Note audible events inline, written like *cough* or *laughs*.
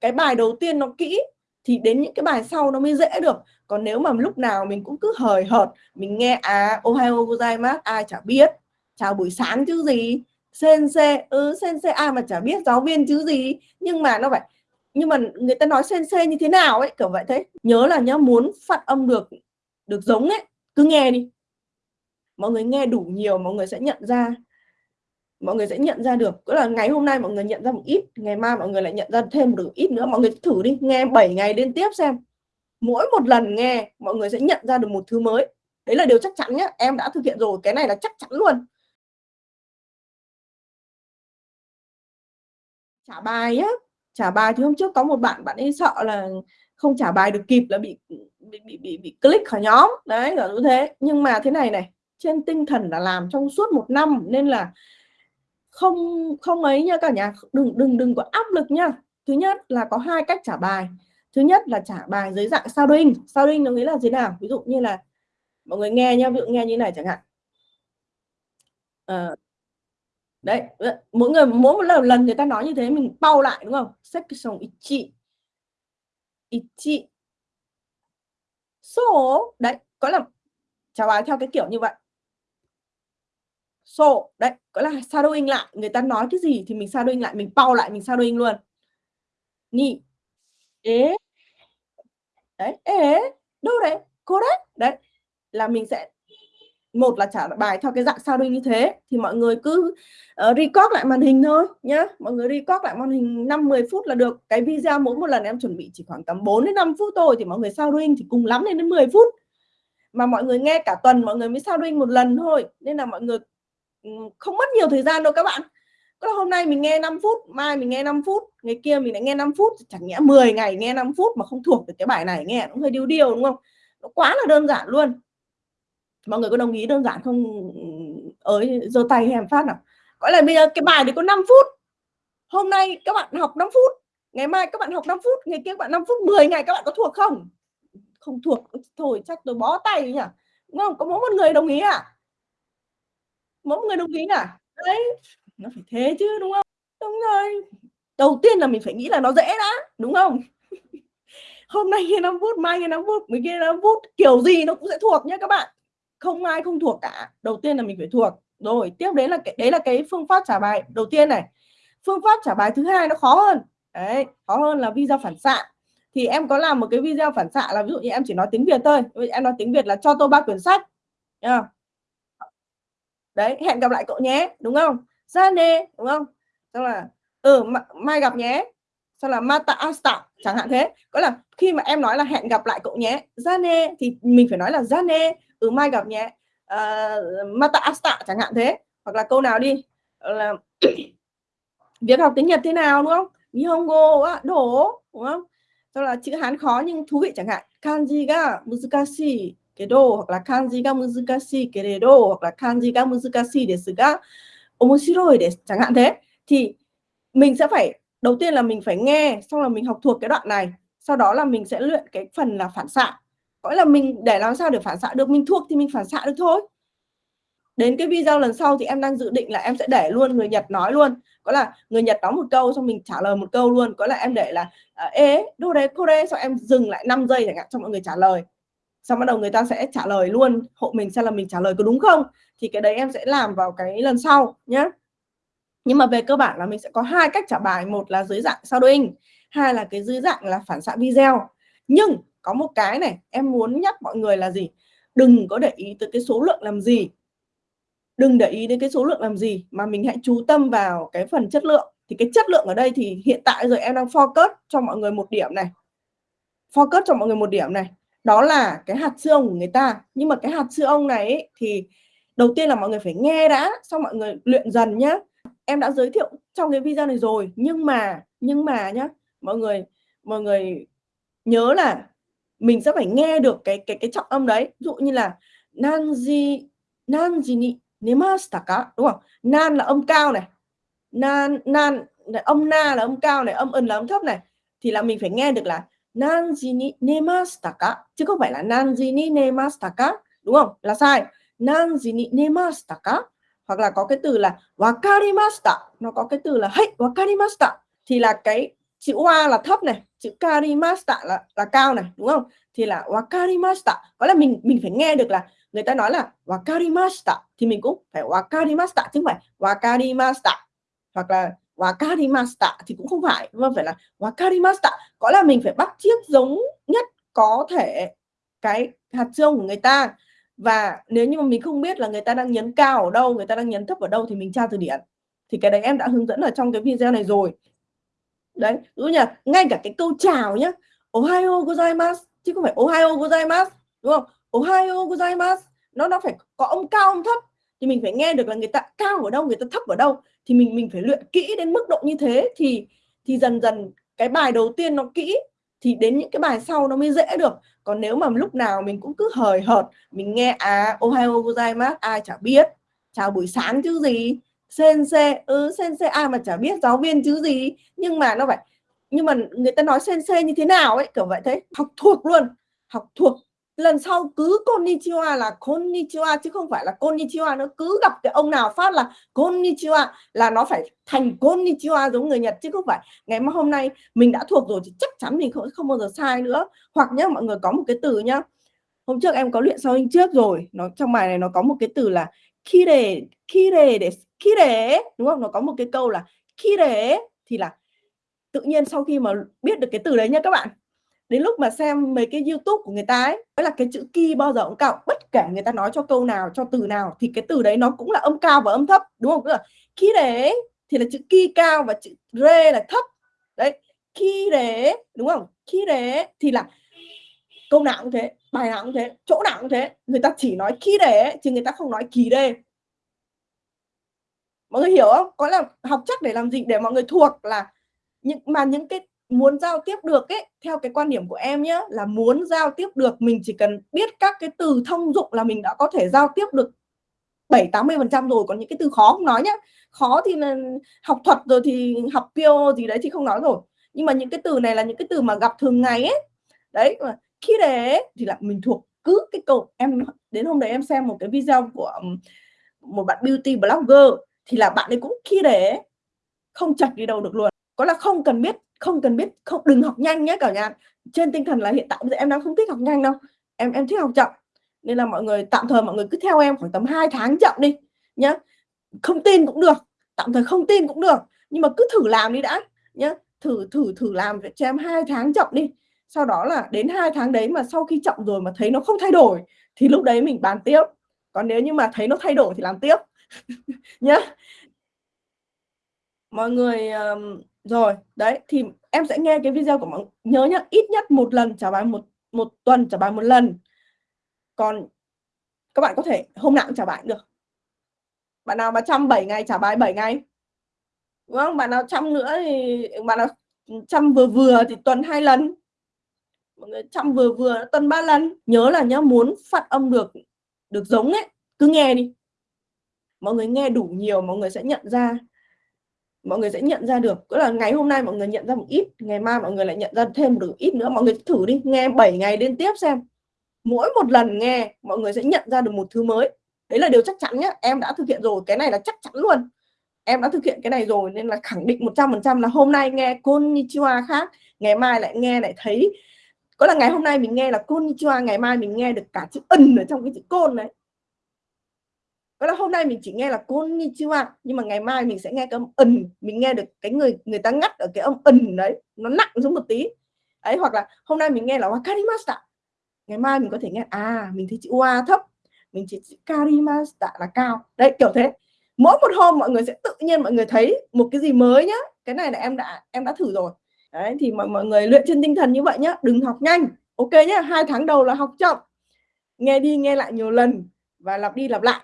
cái bài đầu tiên nó kỹ thì đến những cái bài sau nó mới dễ được. Còn nếu mà lúc nào mình cũng cứ hời hợt, mình nghe à ohio gozaimasu ai chả biết. Chào buổi sáng chứ gì? Sensei ừ sensei ai mà chả biết giáo viên chứ gì? Nhưng mà nó phải, nhưng mà người ta nói sensei như thế nào ấy, kiểu vậy thế. Nhớ là nhá, muốn phát âm được được giống ấy, cứ nghe đi. Mọi người nghe đủ nhiều, mọi người sẽ nhận ra mọi người sẽ nhận ra được. Tức là ngày hôm nay mọi người nhận ra một ít ngày mai mọi người lại nhận ra thêm được ít nữa. Mọi người thử đi nghe 7 ngày liên tiếp xem. Mỗi một lần nghe mọi người sẽ nhận ra được một thứ mới. Đấy là điều chắc chắn nhé em đã thực hiện rồi cái này là chắc chắn luôn. Trả bài á trả bài thì hôm trước có một bạn bạn ấy sợ là không trả bài được kịp là bị bị bị bị, bị click khỏi nhóm. Đấy là như thế. Nhưng mà thế này này trên tinh thần là làm trong suốt một năm nên là không không ấy nha cả nhà đừng đừng đừng có áp lực nha. Thứ nhất là có hai cách trả bài. Thứ nhất là trả bài dưới dạng sao đinh sao đinh nó nghĩa là gì nào? Ví dụ như là mọi người nghe nha ví dụ nghe như này chẳng hạn. À, đấy mỗi người mỗi một lần, lần người ta nói như thế mình bao lại đúng không? Section ichi ichi số. Đấy có là trả bài theo cái kiểu như vậy so đấy gọi là shadowing lại người ta nói cái gì thì mình shadowing lại mình bao lại mình shadowing luôn. Ni ế đấy ế đâu đấy cô đấy đấy là mình sẽ một là trả bài theo cái dạng shadowing như thế thì mọi người cứ uh, record lại màn hình thôi nhá. Mọi người record lại màn hình 5 10 phút là được. Cái video mỗi một lần em chuẩn bị chỉ khoảng tầm 4 đến 5 phút thôi thì mọi người shadowing thì cùng lắm lên đến 10 phút. Mà mọi người nghe cả tuần mọi người mới shadowing một lần thôi nên là mọi người Ừ, không mất nhiều thời gian đâu các bạn. Có hôm nay mình nghe 5 phút, mai mình nghe 5 phút, ngày kia mình lại nghe 5 phút chẳng nhẽ 10 ngày nghe 5 phút mà không thuộc được cái bài này, nghe cũng hơi điêu điêu, đúng không? Nó quá là đơn giản luôn. Mọi người có đồng ý đơn giản không? Ới, giơ tay em phát nào? Gọi là bây giờ cái bài đấy có 5 phút. Hôm nay các bạn học 5 phút, ngày mai các bạn học 5 phút, ngày kia các bạn 5 phút 10 ngày các bạn có thuộc không? Không thuộc, thôi chắc tôi bó tay nhỉ? Đúng không? Có mỗi một người đồng ý à mỗi người đồng ý à đấy, nó phải thế chứ, đúng không? Đúng rồi. Đầu tiên là mình phải nghĩ là nó dễ đã, đúng không? *laughs* Hôm nay nghe 5 phút mai nghe 5 phút mình kia 5 phút kiểu gì nó cũng sẽ thuộc nhé các bạn. Không ai không thuộc cả. Đầu tiên là mình phải thuộc. Rồi, tiếp đến là cái, đấy là cái phương pháp trả bài. Đầu tiên này, phương pháp trả bài thứ hai nó khó hơn. Đấy, khó hơn là video phản xạ. Thì em có làm một cái video phản xạ là ví dụ như em chỉ nói tiếng Việt thôi. Em nói tiếng Việt là cho tôi ba quyển sách. Yeah đấy hẹn gặp lại cậu nhé đúng không? Ra nê đúng không? Xong là ừ mai gặp nhé. Xong là mata asta chẳng hạn thế. Có là khi mà em nói là hẹn gặp lại cậu nhé ra nê thì mình phải nói là ra nê ừ mai gặp nhé. Ờ, uh, mata asta chẳng hạn thế. Hoặc là câu nào đi là *clears throat* việc học tiếng Nhật thế nào đúng không? Nihongo á đổ đúng không? Xong là chữ Hán khó nhưng thú vị chẳng hạn. Kanji ga muzukashi cái hoặc là kanji ga muzukashi cái hoặc là kanji ga muzukashi desu ga, omoshiroi desu, chẳng hạn thế. Thì mình sẽ phải, đầu tiên là mình phải nghe, xong là mình học thuộc cái đoạn này. Sau đó là mình sẽ luyện cái phần là phản xạ. Gọi là mình, để làm sao để phản xạ được, mình thuộc thì mình phản xạ được thôi. Đến cái video lần sau thì em đang dự định là em sẽ để luôn người Nhật nói luôn. Có là người Nhật nói một câu, xong mình trả lời một câu luôn. Có là em để là ờ, ế, đô đấy cô đấy xong em dừng lại 5 giây chẳng hạn cho mọi người trả lời xong bắt đầu người ta sẽ trả lời luôn, hộ mình xem là mình trả lời có đúng không? Thì cái đấy em sẽ làm vào cái lần sau nhé nhưng mà về cơ bản là mình sẽ có hai cách trả bài. Một là dưới dạng shadowing hai là cái dưới dạng là phản xạ video. Nhưng có một cái này, em muốn nhắc mọi người là gì? Đừng có để ý tới cái số lượng làm gì. Đừng để ý đến cái số lượng làm gì mà mình hãy chú tâm vào cái phần chất lượng. Thì cái chất lượng ở đây thì hiện tại rồi em đang focus cho mọi người một điểm này. Focus cho mọi người một điểm này đó là cái hạt xương của người ta. Nhưng mà cái hạt xương này ấy, thì đầu tiên là mọi người phải nghe đã xong mọi người luyện dần nhá. Em đã giới thiệu trong cái video này rồi nhưng mà nhưng mà nhá mọi người mọi người nhớ là mình sẽ phải nghe được cái cái cái trọng âm đấy. Ví dụ như là nanji nanji ni nemashita ka đúng không? Nan là âm cao này nan nan âm na là âm cao này âm ân là âm thấp này thì là mình phải nghe được là nanji ni nemashita ka? Chứ không phải là nanji ni nemashita ka? Đúng không? Là sai. Nanji ni nemashita ka? Hoặc là có cái từ là wakarimashita. Nó có cái từ là hey wakarimashita. Thì là cái chữ wa là thấp này, chữ karimashita là là cao này, đúng không? Thì là wakarimashita, có là mình mình phải nghe được là người ta nói là wakarimashita. Thì mình cũng phải wakarimashita chứ không phải wakarimashita. Hoặc là wakarimashita thì cũng không phải, mà phải là wakarimashita, có là mình phải bắt chiếc giống nhất có thể cái hạt chương của người ta. Và nếu như mà mình không biết là người ta đang nhấn cao ở đâu, người ta đang nhấn thấp ở đâu thì mình tra từ điển. Thì cái đấy em đã hướng dẫn ở trong cái video này rồi. Đấy, ví dụ như là ngay cả cái câu chào nhá, Ohio gozaimasu chứ không phải Ohio gozaimasu, đúng không? Ohio gozaimasu nó nó phải có âm cao âm thấp thì mình phải nghe được là người ta cao ở đâu, người ta thấp ở đâu. Thì mình mình phải luyện kỹ đến mức độ như thế thì thì dần dần cái bài đầu tiên nó kỹ thì đến những cái bài sau nó mới dễ được. Còn nếu mà lúc nào mình cũng cứ hời hợt, mình nghe à Ohio gozaimasu ai chả biết, chào buổi sáng chứ gì, sensei, ừ sensei ai mà chả biết giáo viên chứ gì, nhưng mà nó phải nhưng mà người ta nói sensei như thế nào ấy, kiểu vậy thế, học thuộc luôn, học thuộc lần sau cứ konnichiwa là konnichiwa, chứ không phải là konnichiwa nó cứ gặp cái ông nào phát là konnichiwa là nó phải thành konnichiwa giống người Nhật, chứ không phải. Ngày mà hôm nay mình đã thuộc rồi thì chắc chắn mình không không bao giờ sai nữa. Hoặc nhá, mọi người có một cái từ nhá. Hôm trước em có luyện sau hình trước rồi. Nó, trong bài này nó có một cái từ là kire kire để, kire đúng không? Nó có một cái câu là kire thì là tự nhiên sau khi mà biết được cái từ đấy nha các bạn đến lúc mà xem mấy cái YouTube của người ta ấy mới là cái chữ ki bao giờ cũng cao, bất kể người ta nói cho câu nào, cho từ nào, thì cái từ đấy nó cũng là âm cao và âm thấp, đúng không? là ki đế thì là chữ ki cao và chữ rê là thấp đấy ki đế đúng không? Ki đế thì là câu nào cũng thế, bài nào cũng thế, chỗ nào cũng thế, người ta chỉ nói ki đế chứ người ta không nói kỳ đê mọi người hiểu không? Có là học chắc để làm gì để mọi người thuộc là những, mà những cái muốn giao tiếp được ấy, theo cái quan điểm của em nhé là muốn giao tiếp được, mình chỉ cần biết các cái từ thông dụng là mình đã có thể giao tiếp được 7 80 phần trăm rồi, còn những cái từ khó không nói nhá. Khó thì là học thuật rồi thì học kêu gì đấy thì không nói rồi. Nhưng mà những cái từ này là những cái từ mà gặp thường ngày ấy. Đấy, mà khi để thì là mình thuộc cứ cái câu, em đến hôm đấy em xem một cái video của một bạn beauty blogger, thì là bạn ấy cũng khi để không chặt đi đâu được luôn. Có là không cần biết không cần biết không đừng học nhanh nhé cả nhà. Trên tinh thần là hiện tại bây giờ em đang không thích học nhanh đâu. Em em thích học chậm. Nên là mọi người tạm thời mọi người cứ theo em khoảng tầm 2 tháng chậm đi nhá. Không tin cũng được tạm thời không tin cũng được. Nhưng mà cứ thử làm đi đã nhá. Thử thử thử làm cho em hai tháng chậm đi. Sau đó là đến hai tháng đấy mà sau khi chậm rồi mà thấy nó không thay đổi thì lúc đấy mình bàn tiếp. Còn nếu như mà thấy nó thay đổi thì làm tiếp *laughs* nhá. Mọi người um, rồi, đấy, thì em sẽ nghe cái video của mọi, nhớ nhá, ít nhất một lần trả bài một một tuần trả bài một lần. Còn các bạn có thể hôm nào cũng trả bài được. Bạn nào mà trăm 7 ngày trả bài 7 ngày. Đúng không? Bạn nào trăm nữa thì, bạn nào trăm vừa vừa thì tuần hai lần. Mọi người trăm vừa vừa tuần ba lần. Nhớ là nhá, muốn phát âm được được giống ấy, cứ nghe đi. Mọi người nghe đủ nhiều, mọi người sẽ nhận ra mọi người sẽ nhận ra được. Tức là ngày hôm nay mọi người nhận ra một ít, ngày mai mọi người lại nhận ra thêm được ít nữa. Mọi người thử đi, nghe 7 ngày liên tiếp xem. Mỗi một lần nghe, mọi người sẽ nhận ra được một thứ mới. Đấy là điều chắc chắn nhé em đã thực hiện rồi, cái này là chắc chắn luôn. Em đã thực hiện cái này rồi, nên là khẳng định 100% là hôm nay nghe konnichiwa khác, ngày mai lại nghe lại thấy. Có là ngày hôm nay mình nghe là konnichiwa, ngày mai mình nghe được cả chữ ân ở trong cái chữ côn đấy có là hôm nay mình chỉ nghe là konnichiwa nhưng mà ngày mai mình sẽ nghe cái âm ẩn mình nghe được cái người người ta ngắt ở cái âm ẩn đấy, nó nặng xuống một tí. Ấy, hoặc là hôm nay mình nghe là wakarimashita ngày mai mình có thể nghe à mình thấy chữ wa thấp, mình chỉ chữ karimashita là cao. Đấy, kiểu thế. Mỗi một hôm mọi người sẽ tự nhiên mọi người thấy một cái gì mới nhá. Cái này là em đã em đã thử rồi. Đấy, thì mọi mọi người luyện trên tinh thần như vậy nhá. Đừng học nhanh. Ok nhá, hai tháng đầu là học chậm. Nghe đi, nghe lại nhiều lần và lặp đi lặp lại.